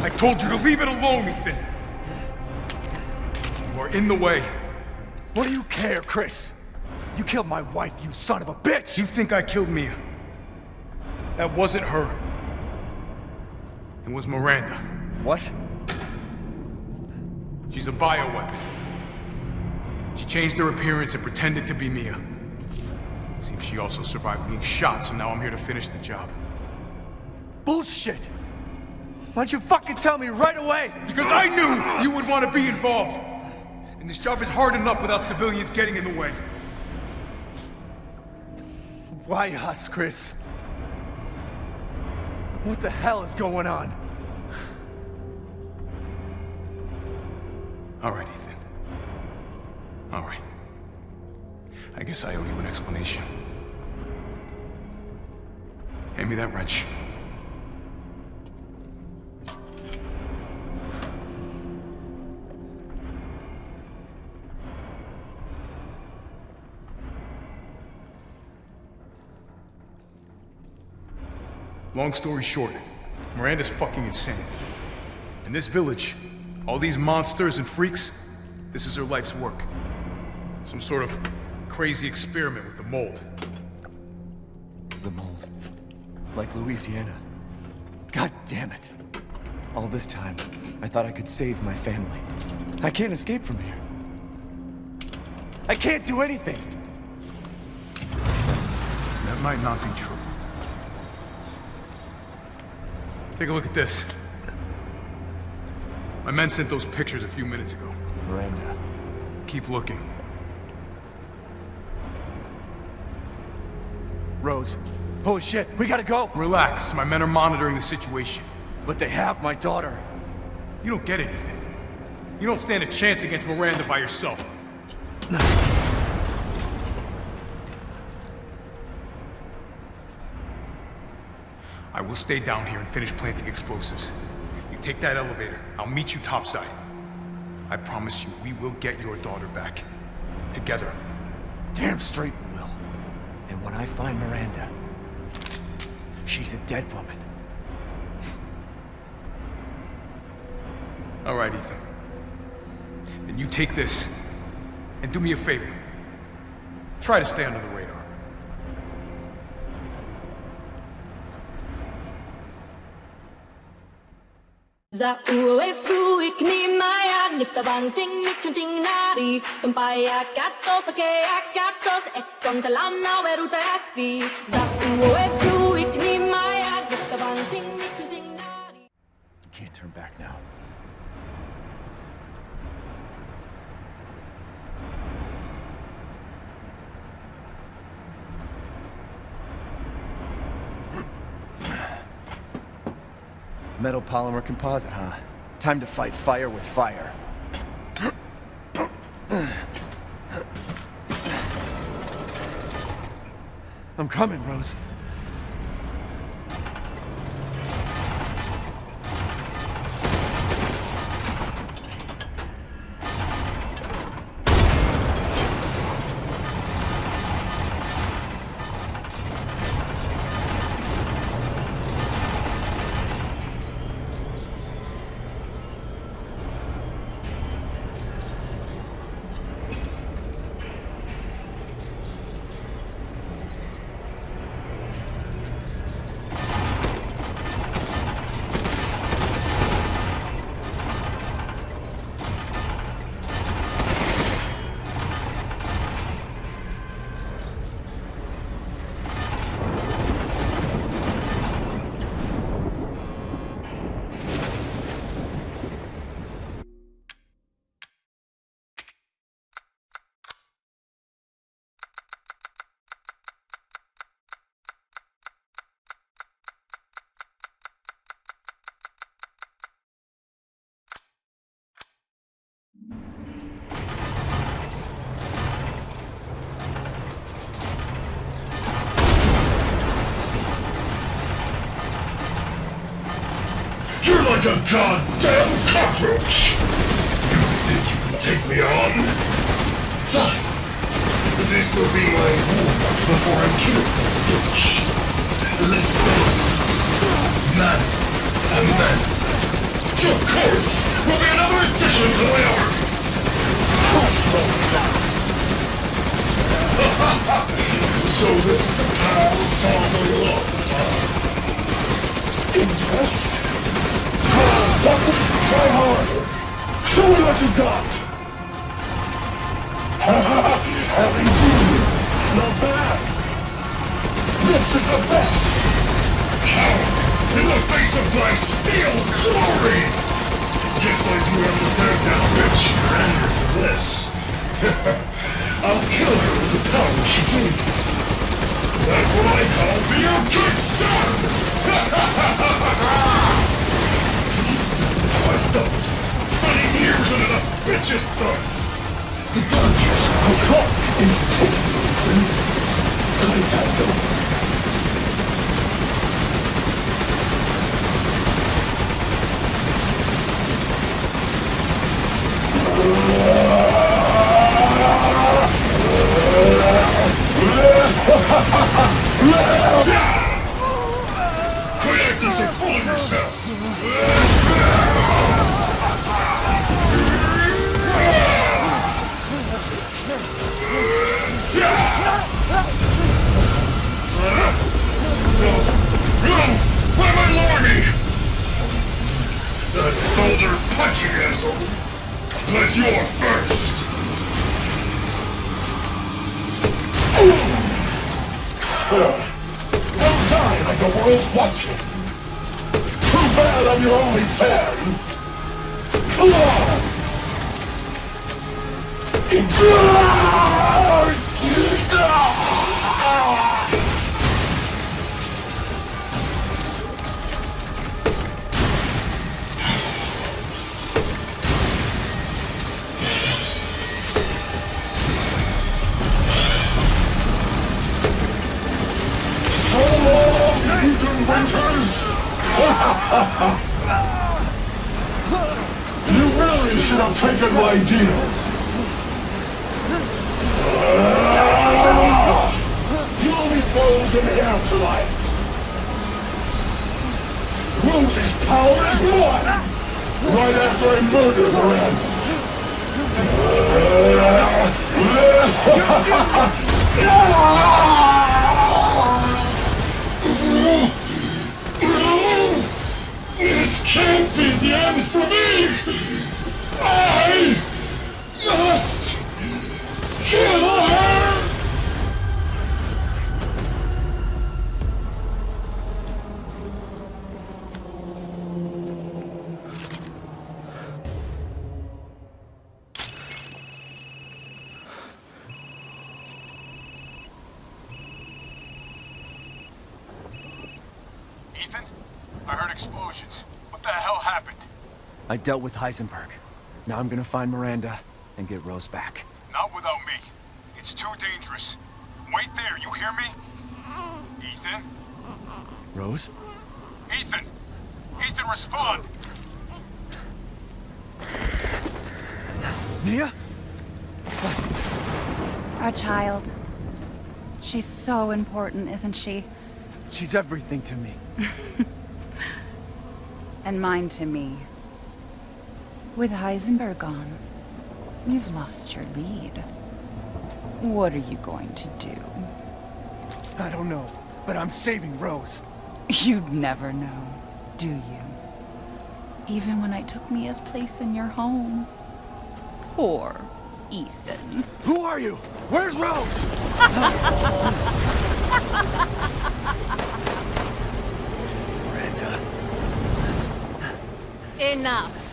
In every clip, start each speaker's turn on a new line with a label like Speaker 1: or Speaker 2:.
Speaker 1: I told you to leave it alone, Ethan. You are in the way.
Speaker 2: What do you care, Chris? You killed my wife, you son of a bitch!
Speaker 1: You think I killed Mia? That wasn't her. It was Miranda.
Speaker 2: What?
Speaker 1: She's a bioweapon. She changed her appearance and pretended to be Mia. Seems she also survived being shot, so now I'm here to finish the job.
Speaker 2: Bullshit! Why don't you fucking tell me right away?
Speaker 1: Because I knew you would want to be involved! And this job is hard enough without civilians getting in the way.
Speaker 2: Why us, Chris? What the hell is going on?
Speaker 1: All guess I owe you an explanation. Hand me that wrench. Long story short, Miranda's fucking insane. In this village, all these monsters and freaks, this is her life's work. Some sort of crazy experiment with the mold.
Speaker 2: The mold. Like Louisiana. God damn it. All this time, I thought I could save my family. I can't escape from here. I can't do anything!
Speaker 1: That might not be true. Take a look at this. My men sent those pictures a few minutes ago.
Speaker 2: Miranda.
Speaker 1: Keep looking.
Speaker 2: Rose. Holy shit, we gotta go!
Speaker 1: Relax, my men are monitoring the situation.
Speaker 2: But they have my daughter.
Speaker 1: You don't get anything. You don't stand a chance against Miranda by yourself. I will stay down here and finish planting explosives. You take that elevator. I'll meet you topside. I promise you, we will get your daughter back. Together.
Speaker 2: Damn straight. And when I find Miranda, she's a dead woman.
Speaker 1: All right, Ethan. Then you take this, and do me a favor. Try to stay under the radar.
Speaker 3: Za ue fru ik ni maya nifta bang ting nari tumpaya katos ke akatos e kontalana weruta asi Za ue fru ik ni maya nifta bang ting ni kunting nari
Speaker 2: Can't turn back now. Metal polymer composite, huh? Time to fight fire with fire. I'm coming, Rose.
Speaker 4: You're like a goddamn cockroach! You think you can take me on? Fine. This will be my war before I kill the bitch. Let's say this. Man and man. Your corpse will be another addition to my arc. so this is the power of fatherly love, huh? Try harder. Show me what you got. Having you. Not bad. This is the best. In the face of my steel glory! Guess I do have to bear down bitch anger for this. I'll kill her with the power she gave me. That's what I call being a good son! How spending years under the bitch's thumb. The Dodgers, the clock is ticking. Playtime's over. Creators are fooling yourselves! Why That boulder punching asshole! But you're first! Don't die like the world's watching! Too bad I'm your only fan! Come on! You'll be froze in the afterlife. Rose's power is one! Right after I murder Miranda. This can't be the end for me! I must kill her!
Speaker 1: Ethan? I heard explosions. What the hell happened?
Speaker 2: I dealt with Heisenberg. Now I'm gonna find Miranda and get Rose back.
Speaker 1: Not without me. It's too dangerous. Wait there, you hear me? Ethan?
Speaker 2: Rose?
Speaker 1: Ethan! Ethan, respond!
Speaker 2: Mia?
Speaker 5: Our child. She's so important, isn't she?
Speaker 2: She's everything to me.
Speaker 5: And mine to me. With Heisenberg gone, you've lost your lead. What are you going to do?
Speaker 2: I don't know, but I'm saving Rose.
Speaker 5: You'd never know, do you? Even when I took Mia's place in your home. Poor Ethan.
Speaker 2: Who are you? Where's Rose? Miranda.
Speaker 6: Enough.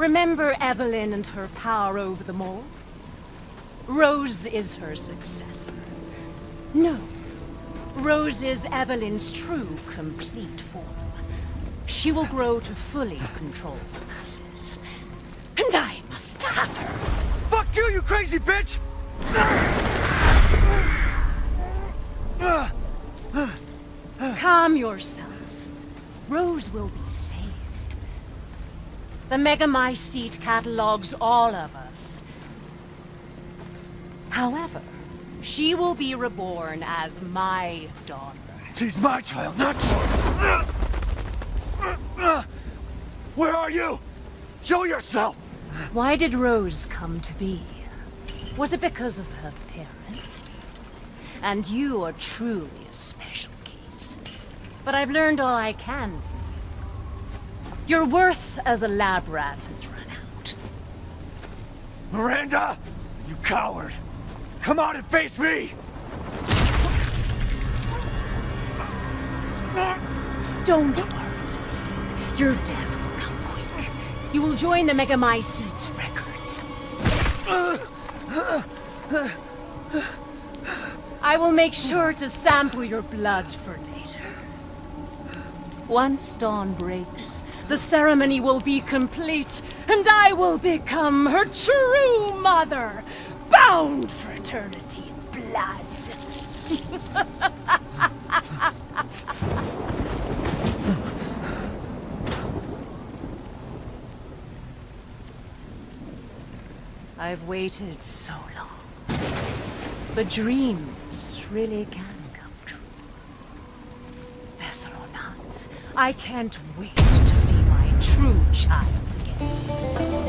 Speaker 6: Remember Evelyn and her power over them all? Rose is her successor. No. Rose is Evelyn's true, complete form. She will grow to fully control the masses. And I must have her.
Speaker 2: Fuck you, you crazy bitch!
Speaker 6: Calm yourself. Rose will be saved. The Megamycete catalogs all of us. However, She will be reborn as my daughter.
Speaker 2: She's my child, not yours. Where are you? Show yourself!
Speaker 6: Why did Rose come to be? Was it because of her parents? And you are truly a special case. But I've learned all I can. Your worth as a lab rat has run out.
Speaker 2: Miranda! You coward! Come out and face me!
Speaker 6: Don't worry. Your death will come quick. You will join the Megamycetes records. I will make sure to sample your blood for later. Once dawn breaks, the ceremony will be complete, and I will become her true mother, bound for eternity in blood. I've waited so long. But dreams really can come true. Vessel or not, I can't wait to true child again.